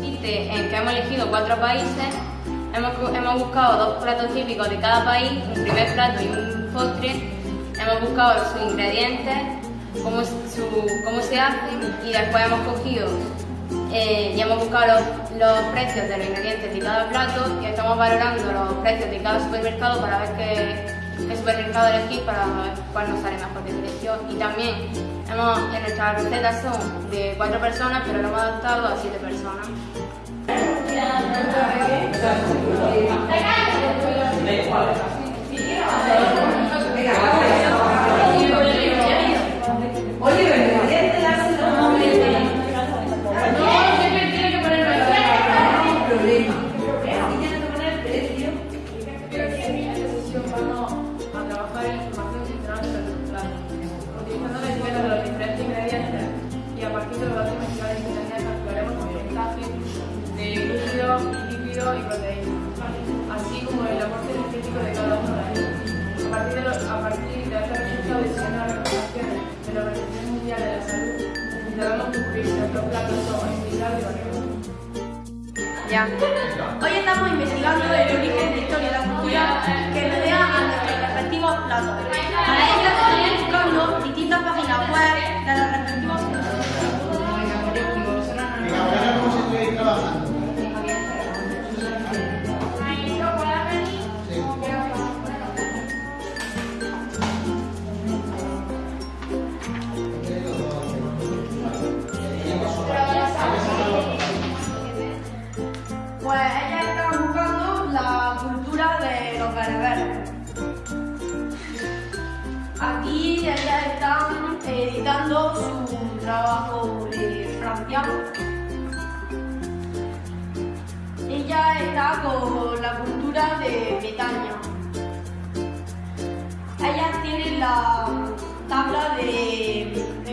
En que hemos elegido cuatro países, hemos, hemos buscado dos platos típicos de cada país, un primer plato y un postre, hemos buscado sus ingredientes, cómo, su- cómo se hacen y después hemos cogido eh, y hemos buscado los, los precios de los ingredientes de cada plato y estamos valorando los precios de cada supermercado para ver qué, qué supermercado elegir para ver cuál nos sale mejor de precio. Y también hemos, en nuestras recetas son de cuatro personas, pero lo hemos adaptado a siete personas. Y proteína, así como el aporte energético de cada uno de ellos. A partir de, los, a partir de diseñando las recomendaciones de la Organización Mundial de la Salud, concluir si nuestros platos son equilibrados y variados. Ya. Hoy estamos investigando el Pues ellas están buscando la cultura de los bereberes. Aquí ellas están editando su trabajo de Francia. Ella está con la cultura de Bretaña. Ellas tienen la tabla de, de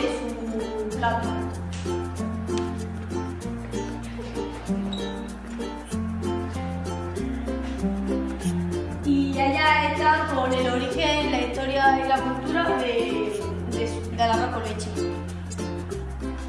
de su plato. Y ella está con el origen, la historia y la cultura de, de, con leche.